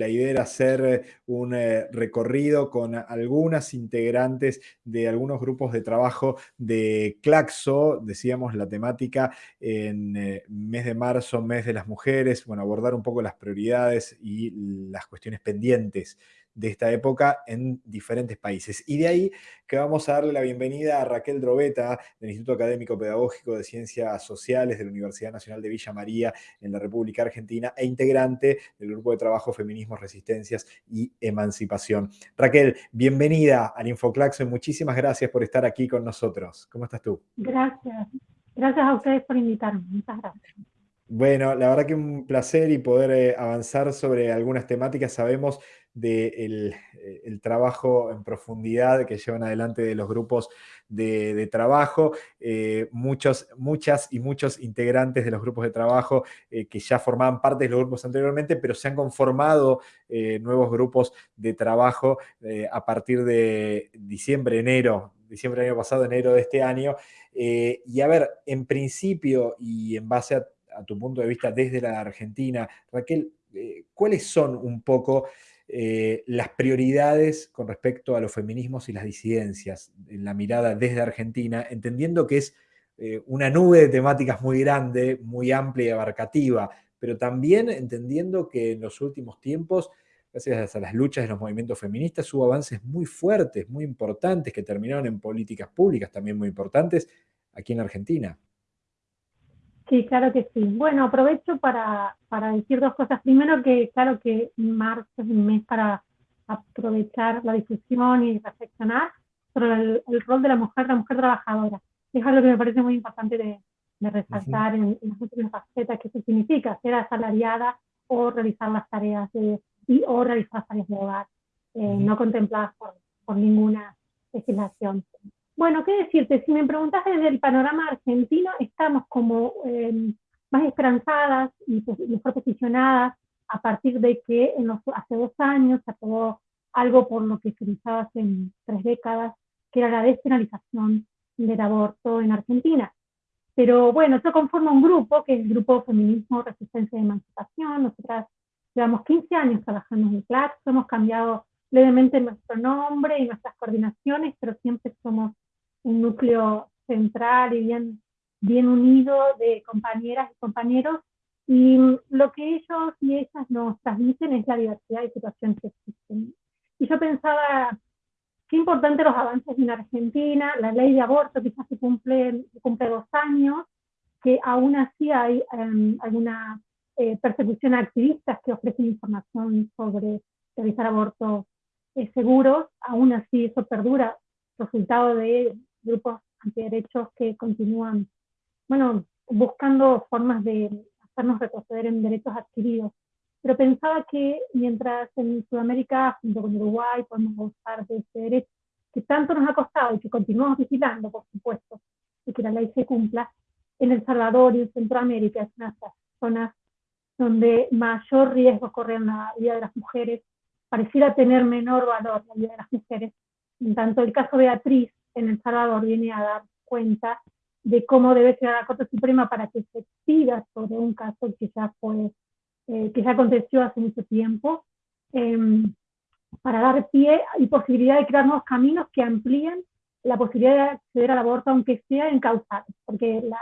la idea era hacer un recorrido con algunas integrantes de algunos grupos de trabajo de Claxo, decíamos la temática en mes de marzo, mes de las mujeres, bueno, abordar un poco las prioridades y las cuestiones pendientes de esta época en diferentes países. Y de ahí que vamos a darle la bienvenida a Raquel Drobeta, del Instituto Académico Pedagógico de Ciencias Sociales de la Universidad Nacional de Villa María en la República Argentina e integrante del Grupo de Trabajo Feminismos, Resistencias y Emancipación. Raquel, bienvenida al Infoclaxo y muchísimas gracias por estar aquí con nosotros. ¿Cómo estás tú? Gracias. Gracias a ustedes por invitarme. Muchas gracias. Bueno, la verdad que un placer y poder eh, avanzar sobre algunas temáticas. Sabemos del eh, trabajo en profundidad que llevan adelante de los grupos de, trabajo, eh, muchos, muchas y muchos integrantes de los grupos de trabajo que ya formaban parte de los grupos anteriormente, pero se han conformado nuevos grupos de trabajo a partir de diciembre, enero, diciembre del año pasado, enero de este año. y a ver, en principio y en base a a tu punto de vista desde la Argentina, Raquel, eh, ¿cuáles son un poco eh, las prioridades con respecto a los feminismos y las disidencias en la mirada desde Argentina, entendiendo que es eh, una nube de temáticas muy grande, muy amplia y abarcativa, pero también entendiendo que en los últimos tiempos, gracias a las luchas de los movimientos feministas, hubo avances muy fuertes, muy importantes, que terminaron en políticas públicas también muy importantes aquí en Argentina. Sí, claro que sí. Bueno, aprovecho para, decir dos cosas. Primero que claro que marzo es un mes para aprovechar la discusión y reflexionar sobre el, rol de la mujer, la mujer trabajadora. Es algo que me parece muy importante de, resaltar en, las últimas facetas, que eso significa ser asalariada o realizar las tareas de, y o realizar las tareas de hogar, eh, no contempladas por, por ninguna legislación. Bueno, qué decirte, si me preguntas desde el panorama argentino, estamos como em, más esperanzadas y pues, mejor posicionadas a partir de que en los, hace dos años se aprobó algo por lo que se utilizaba hace tres décadas, que era la despenalización del aborto en Argentina. Pero bueno, eso conforma un grupo, que es el Grupo Feminismo, Resistencia y Emancipación. Nosotras llevamos 15 años trabajando en el CLAC, hemos cambiado levemente nuestro nombre y nuestras coordinaciones, pero siempre somos un núcleo central y bien, bien unido de compañeras y compañeros, y lo que ellos y ellas nos transmiten es la diversidad de situaciones que existen. Y yo pensaba, qué importante los avances en Argentina, la ley de aborto quizás se cumple, cumple dos años, que aún así hay em, alguna eh, persecución a activistas que ofrecen información sobre realizar abortos eh, seguros, aún así eso perdura, resultado de grupos antiderechos que continúan, bueno, buscando formas de hacernos retroceder en derechos adquiridos. Pero pensaba que mientras en Sudamérica, junto con Uruguay, podemos gozar de ese derecho que tanto nos ha costado y que continuamos vigilando, por supuesto, y que la ley se cumpla, en El Salvador y en Centroamérica es una de las zonas donde mayor riesgo corre en la vida de las mujeres, pareciera tener menor valor la vida de las mujeres. En tanto, el caso Beatriz en El Salvador viene a dar cuenta de cómo debe ser la Corte Suprema para que se pida sobre un caso que ya fue, eh, que ya aconteció hace mucho tiempo, em, para dar pie y posibilidad de crear nuevos caminos que amplíen la posibilidad de acceder al aborto, aunque sea en causales, porque la,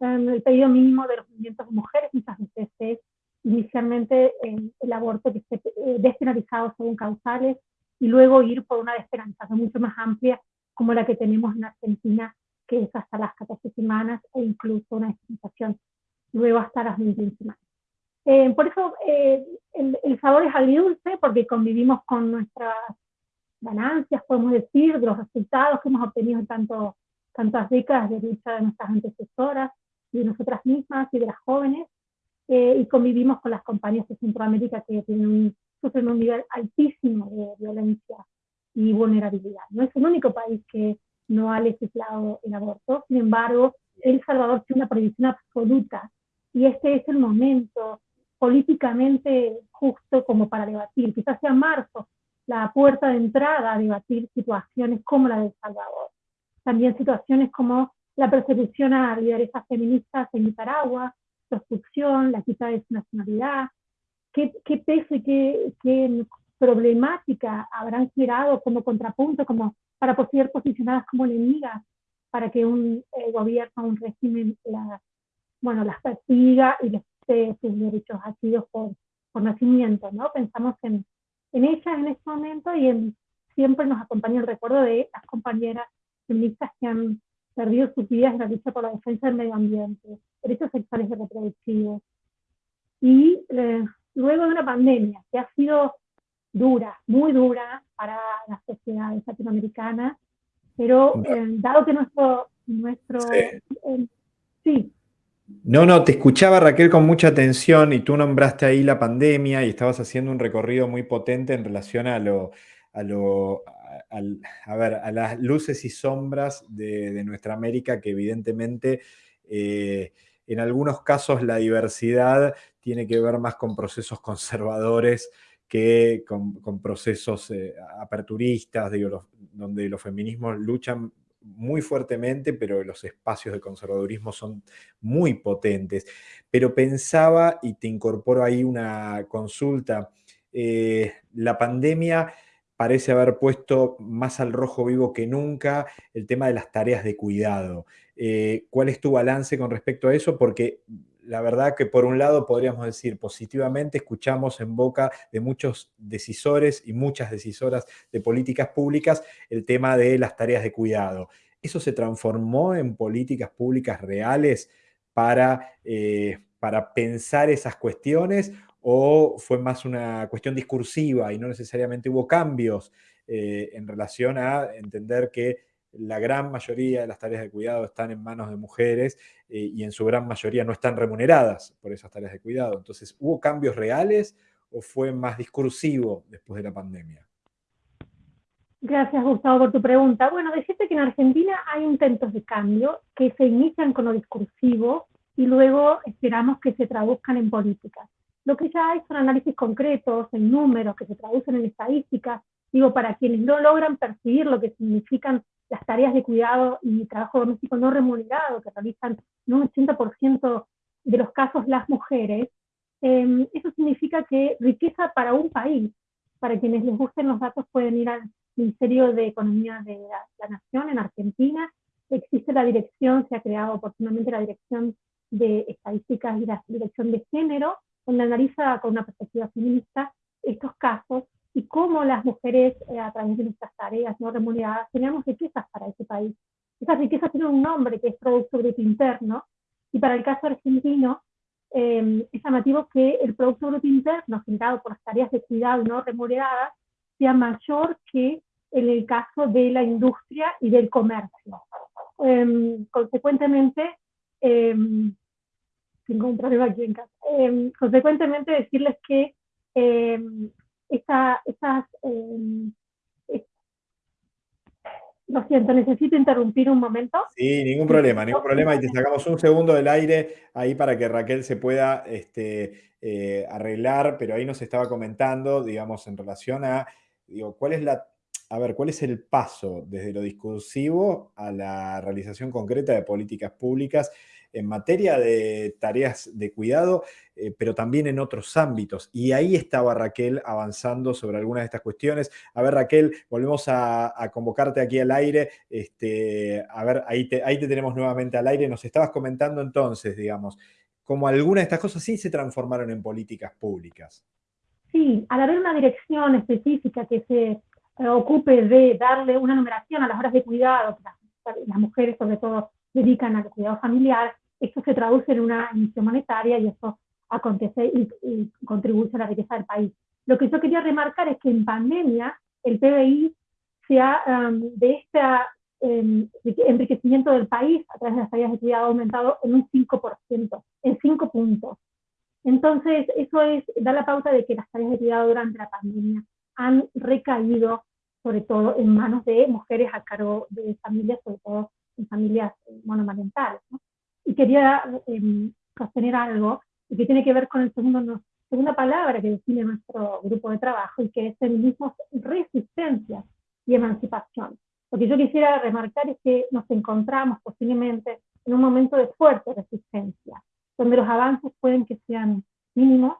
el pedido mínimo de los movimientos de mujeres muchas veces es inicialmente el aborto que esté eh, despenalizado según causales y luego ir por una despenalización mucho más amplia como la que tenemos en Argentina, que es hasta las 14 semanas e incluso una dispensación luego hasta las 21 semanas. Eh, por eso eh, el, sabor es agridulce, porque convivimos con nuestras ganancias, podemos decir, de los resultados que hemos obtenido en tanto, tantas décadas de lucha de nuestras antecesoras y de nosotras mismas y de las jóvenes, eh, y convivimos con las compañías de Centroamérica que tienen un, sufren un nivel altísimo de violencia y vulnerabilidad. No es el único país que no ha legislado el aborto, sin embargo, El Salvador tiene una prohibición absoluta y este es el momento políticamente justo como para debatir, quizás sea marzo, la puerta de entrada a debatir situaciones como la de El Salvador. También situaciones como la persecución a lideresas feministas en Nicaragua, prostitución, la quita de su nacionalidad, qué, peso y qué, problemática habrán generado como contrapunto, como para ser posicionadas como enemigas, para que un eh, gobierno, un régimen las, bueno, las persiga y les dé sus derechos adquiridos por, por nacimiento, ¿no? Pensamos en, en ella en este momento y en, siempre nos acompaña el recuerdo de las compañeras feministas que han perdido sus vidas en la lucha por la defensa del medio ambiente, derechos sexuales y reproductivos. Y eh, luego de una pandemia que ha sido dura, muy dura para las sociedades latinoamericanas, pero eh, dado que nuestro... nuestro sí. Eh, sí. No, no, te escuchaba Raquel con mucha atención y tú nombraste ahí la pandemia y estabas haciendo un recorrido muy potente en relación a lo, a lo, a, ver, a las luces y sombras de, nuestra América que evidentemente eh, en algunos casos la diversidad tiene que ver más con procesos conservadores que con, procesos eh, aperturistas, donde los feminismos luchan muy fuertemente, pero los espacios de conservadurismo son muy potentes. Pero pensaba, y te incorporo ahí una consulta, eh, la pandemia parece haber puesto más al rojo vivo que nunca el tema de las tareas de cuidado. Eh, ¿Cuál es tu balance con respecto a eso? Porque la verdad que por un lado podríamos decir positivamente, escuchamos en boca de muchos decisores y muchas decisoras de políticas públicas el tema de las tareas de cuidado. ¿Eso se transformó en políticas públicas reales para, eh, para pensar esas cuestiones o fue más una cuestión discursiva y no necesariamente hubo cambios eh, en relación a entender que la gran mayoría de las tareas de cuidado están en manos de mujeres eh, y en su gran mayoría no están remuneradas por esas tareas de cuidado. Entonces, ¿hubo cambios reales o fue más discursivo después de la pandemia? Gracias, Gustavo, por tu pregunta. Bueno, decirte que en Argentina hay intentos de cambio que se inician con lo discursivo y luego esperamos que se traduzcan en políticas. Lo que ya hay son análisis concretos, en números, que se traducen en estadísticas, digo, para quienes no logran percibir lo que significan las tareas de cuidado y trabajo doméstico no remunerado que realizan en un 80% de los casos las mujeres, em, eso significa que riqueza para un país, para quienes les gusten los datos pueden ir al Ministerio de Economía de la, la Nación en Argentina, existe la dirección, se ha creado oportunamente la dirección de estadísticas y la dirección de género, donde analiza con una perspectiva feminista estos casos y cómo las mujeres, eh, a través de nuestras tareas no remuneradas, tenemos riquezas para ese país. Esas riquezas tienen un nombre que es Producto Bruto Interno, y para el caso argentino eh, es llamativo que el Producto Bruto Interno generado por las tareas de cuidado no remuneradas sea mayor que en el caso de la industria y del comercio. Em, consecuentemente, em, tengo un problema aquí en casa. Em, consecuentemente, decirles que eh, esa, esas... Em, lo siento, necesito interrumpir un momento. Sí, ningún problema, ningún problema. Y te sacamos un segundo del aire ahí para que Raquel se pueda este, eh, arreglar, pero ahí nos estaba comentando, digamos, en relación a, digo, ¿cuál es la a ver, ¿cuál es el paso desde lo discursivo a la realización concreta de políticas públicas en materia de tareas de cuidado, eh, pero también en otros ámbitos. Y ahí estaba Raquel avanzando sobre algunas de estas cuestiones. A ver, Raquel, volvemos a, convocarte aquí al aire. Este, a ver, ahí te, ahí te tenemos nuevamente al aire. Nos estabas comentando entonces, digamos, cómo algunas de estas cosas sí se transformaron en políticas públicas. Sí, al haber una dirección específica que se eh, ocupe de darle una numeración a las horas de cuidado, que las mujeres sobre todo dedican al cuidado familiar, esto se traduce en una emisión monetaria y eso acontece y, contribuye a la riqueza del país. Lo que yo quería remarcar es que en pandemia el PBI se ha, um, de este enriquecimiento del país a través de las tareas de cuidado ha aumentado en un 5%, en 5 puntos. Entonces, eso es, da la pauta de que las tareas de cuidado durante la pandemia han recaído sobre todo en manos de mujeres a cargo de familias, sobre todo en familias monomarentales. ¿no? Y quería em, sostener algo que tiene que ver con el segundo, segunda palabra que define nuestro grupo de trabajo y que es feminismo, resistencia y emancipación. Lo que yo quisiera remarcar es que nos encontramos posiblemente en un momento de fuerte resistencia, donde los avances pueden que sean mínimos,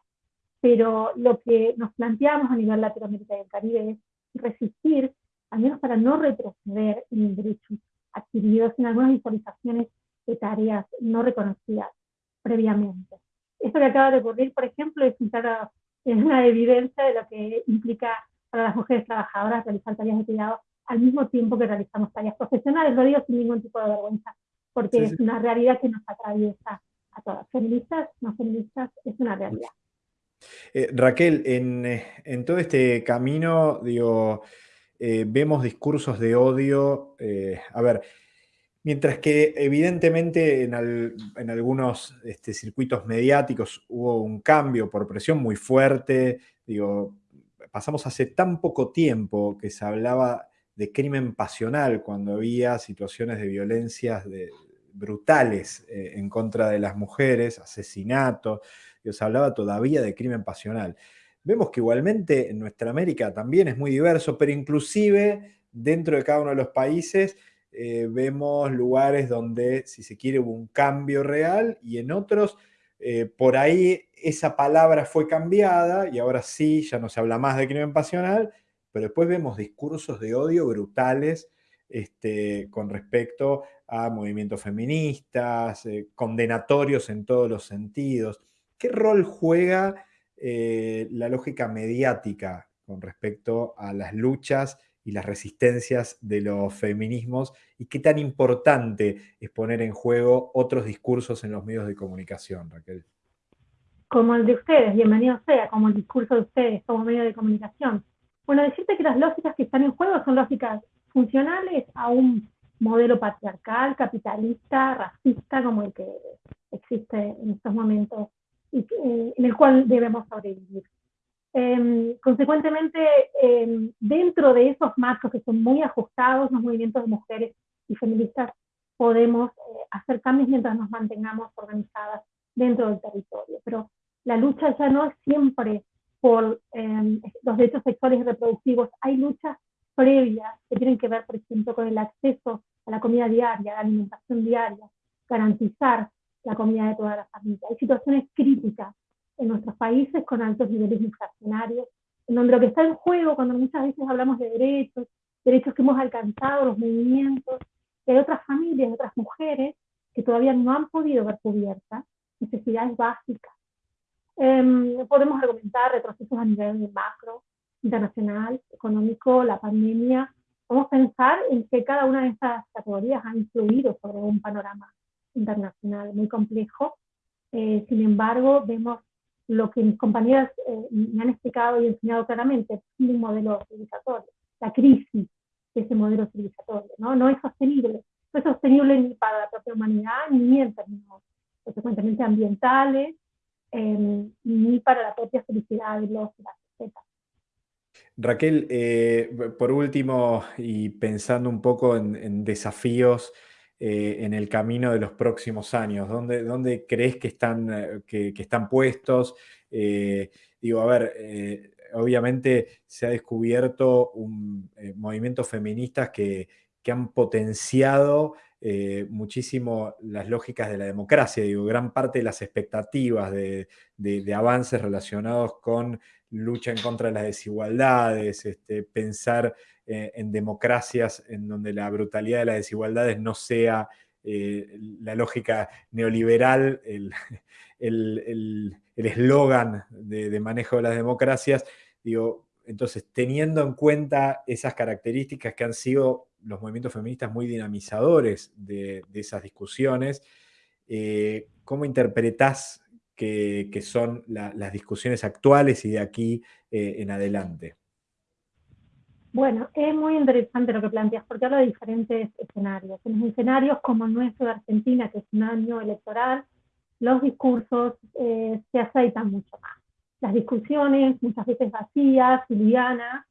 pero lo que nos planteamos a nivel Latinoamérica y el Caribe es resistir, al menos para no retroceder en derechos adquiridos en algunas visualizaciones de tareas no reconocidas previamente. Esto que acaba de ocurrir, por ejemplo, es una evidencia de lo que implica para las mujeres trabajadoras realizar tareas de cuidado al mismo tiempo que realizamos tareas profesionales. Lo digo sin ningún tipo de vergüenza, porque es una realidad que nos atraviesa a todas. Feministas, no feministas, es una realidad. Eh, Raquel, eh, en, todo este camino, digo, eh, vemos discursos de odio. a ver, mientras que evidentemente en, algunos este, circuitos mediáticos hubo un cambio por presión muy fuerte, digo, pasamos hace tan poco tiempo que se hablaba de crimen pasional cuando había situaciones de violencias brutales en contra de las mujeres, asesinatos, se hablaba todavía de crimen pasional. Vemos que igualmente en nuestra América también es muy diverso, pero inclusive dentro de cada uno de los países eh, vemos lugares donde, si se quiere, hubo un cambio real y en otros, eh, por ahí esa palabra fue cambiada y ahora sí, ya no se habla más de crimen pasional, pero después vemos discursos de odio brutales este, con respecto a movimientos feministas, eh, condenatorios en todos los sentidos. ¿Qué rol juega la lógica mediática con respecto a las luchas y las resistencias de los feminismos y qué tan importante es poner en juego otros discursos en los medios de comunicación, Raquel? Como el de ustedes, bienvenido sea, como el discurso de ustedes como medio de comunicación. Bueno, decirte que las lógicas que están en juego son lógicas funcionales a un modelo patriarcal, capitalista, racista, como el que existe en estos momentos y, en el cual debemos sobrevivir. Em, consecuentemente, em, dentro de esos marcos que son muy ajustados, los movimientos de mujeres y feministas podemos eh, hacer cambios mientras nos mantengamos organizadas dentro del territorio. Pero la lucha ya no es siempre por em, los derechos sexuales y reproductivos, hay luchas previas que tienen que ver, por ejemplo, con el acceso a la comida diaria, a la alimentación diaria, garantizar la comida de toda la familia. Hay situaciones críticas en nuestros países con altos niveles inflacionarios, en donde lo que está en juego cuando muchas veces hablamos de derechos, derechos que hemos alcanzado, los movimientos, que hay otras familias, otras mujeres que todavía no han podido ver cubiertas necesidades básicas. Em, podemos argumentar retrocesos a nivel macro, internacional, económico, la pandemia. Podemos pensar en que cada una de estas categorías ha influido sobre un panorama internacional muy complejo. Eh, sin embargo, vemos lo que mis compañeras eh, me han explicado y enseñado claramente, un modelo civilizatorio, la crisis de ese modelo civilizatorio, ¿no? No es sostenible, no es sostenible ni para la propia humanidad, ni en términos consecuentemente ambientales, em, ni para la propia felicidad de los y las Raquel, eh, por último, y pensando un poco en desafíos eh, en el camino de los próximos años? ¿Dónde, dónde crees que están, eh, que, están puestos? Eh, digo, a ver, obviamente se ha descubierto un movimientos feministas que, han potenciado muchísimo las lógicas de la democracia. Digo, gran parte de las expectativas de, avances relacionados con lucha en contra de las desigualdades, este, pensar eh, en democracias en donde la brutalidad de las desigualdades no sea eh, la lógica neoliberal, el eslogan de, manejo de las democracias. Digo, entonces, teniendo en cuenta esas características que han sido los movimientos feministas muy dinamizadores de, esas discusiones, eh, ¿cómo interpretás que, son las discusiones actuales y de aquí en adelante? Bueno, es muy interesante lo que planteas, porque habla de diferentes escenarios. En los escenarios como el nuestro de Argentina, que es un año electoral, los discursos eh, se aceitan mucho más. Las discusiones, muchas veces vacías livianas,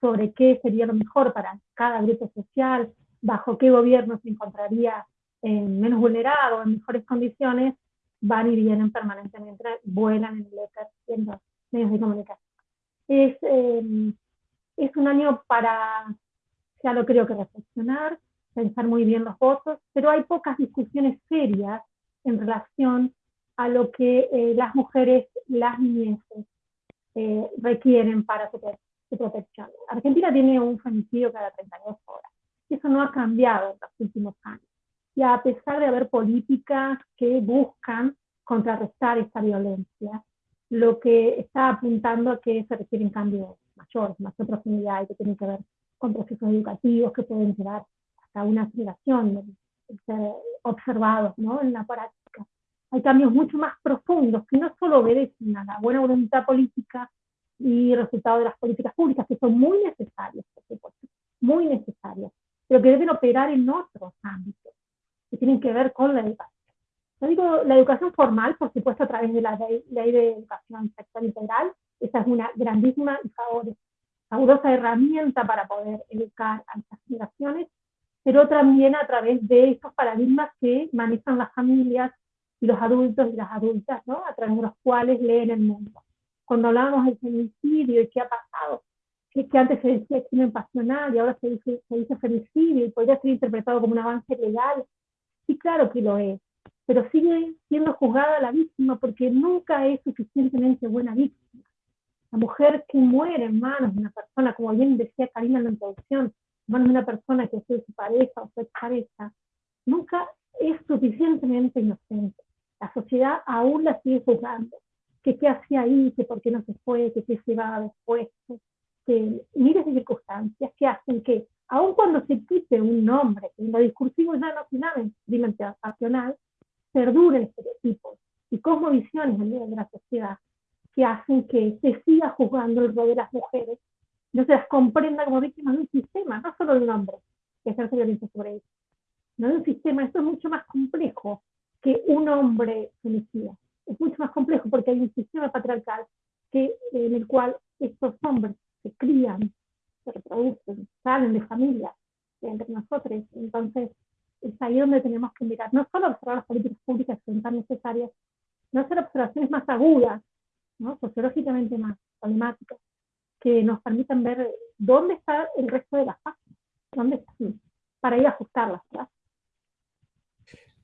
sobre qué sería lo mejor para cada grupo social, bajo qué gobierno se encontraría menos vulnerado, en mejores condiciones, van y vienen permanentemente, vuelan en el éter, en los medios de comunicación. Es, eh, es un año para, ya lo creo que reflexionar, pensar muy bien los votos, pero hay pocas discusiones serias en relación a lo que eh, las mujeres, las niñeces eh, requieren para su, protección. Argentina tiene un femicidio cada 32 horas. Y eso no ha cambiado en los últimos años. Y a pesar de haber políticas que buscan contrarrestar esta violencia, lo que está apuntando a que se requieren cambios mayores, más profundidad y que tienen que ver con procesos educativos que pueden llevar hasta una generación de, ser observados ¿no? en la práctica. Hay cambios mucho más profundos que no solo obedecen a la buena voluntad política y resultado de las políticas públicas, que son muy necesarias, por supuesto, muy necesarias, pero que deben operar en otros ámbitos, que tienen que ver con la educación. Yo digo la educación formal, por supuesto, a través de la ley, de educación sexual integral, esa es una grandísima y fabulosa herramienta para poder educar a estas generaciones, pero también a través de estos paradigmas que manejan las familias y los adultos y las adultas, ¿no? a través de los cuales leen el mundo. Cuando hablamos del femicidio y qué ha pasado, que antes se decía crimen pasional y ahora se dice, se dice femicidio y podría ser interpretado como un avance legal, sí, claro que lo es, pero sigue siendo juzgada la víctima porque nunca es suficientemente buena víctima. La mujer que muere en manos de una persona, como bien decía Karina en la introducción, en manos de una persona que es su pareja o su pareja, nunca es suficientemente inocente. La sociedad aún la sigue juzgando. Que qué hacía ahí, que por qué no se fue, que qué se iba después, que miles de circunstancias que hacen que, aun cuando se quite un nombre, en lo discursivo ya no finalmente nacional, perduren estereotipos y cosmovisiones en medio de la sociedad que hacen que se siga juzgando el rol de las mujeres, no se las comprenda como víctimas de un sistema, no solo de un hombre que ejerce violencia sobre ellos, no de un sistema, esto es mucho más complejo que un hombre femicida. Es mucho más complejo porque hay un sistema patriarcal en el cual estos hombres se crían, se reproducen, salen de familia entre nosotros. Entonces, es ahí donde tenemos que mirar, no solo observar las políticas públicas que son tan necesarias, no hacer observaciones más agudas, ¿no? sociológicamente más problemáticas, que nos permitan ver dónde está el resto de las páginas, dónde están, para ir a ajustarlas.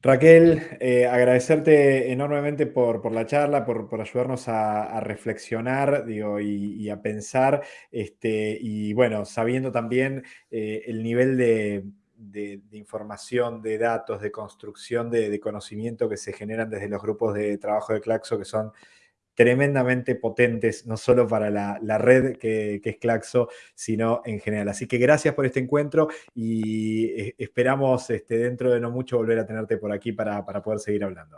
Raquel, eh, agradecerte enormemente por, la charla, por, ayudarnos a, reflexionar digo, y, a pensar, este, y bueno, sabiendo también eh, el nivel de, información, de datos, de construcción de, de, conocimiento que se generan desde los grupos de trabajo de Claxo, que son tremendamente potentes, no solo para la, red que, es Claxo, sino en general. Así que gracias por este encuentro y eh, esperamos este, dentro de no mucho volver a tenerte por aquí para, para poder seguir hablando.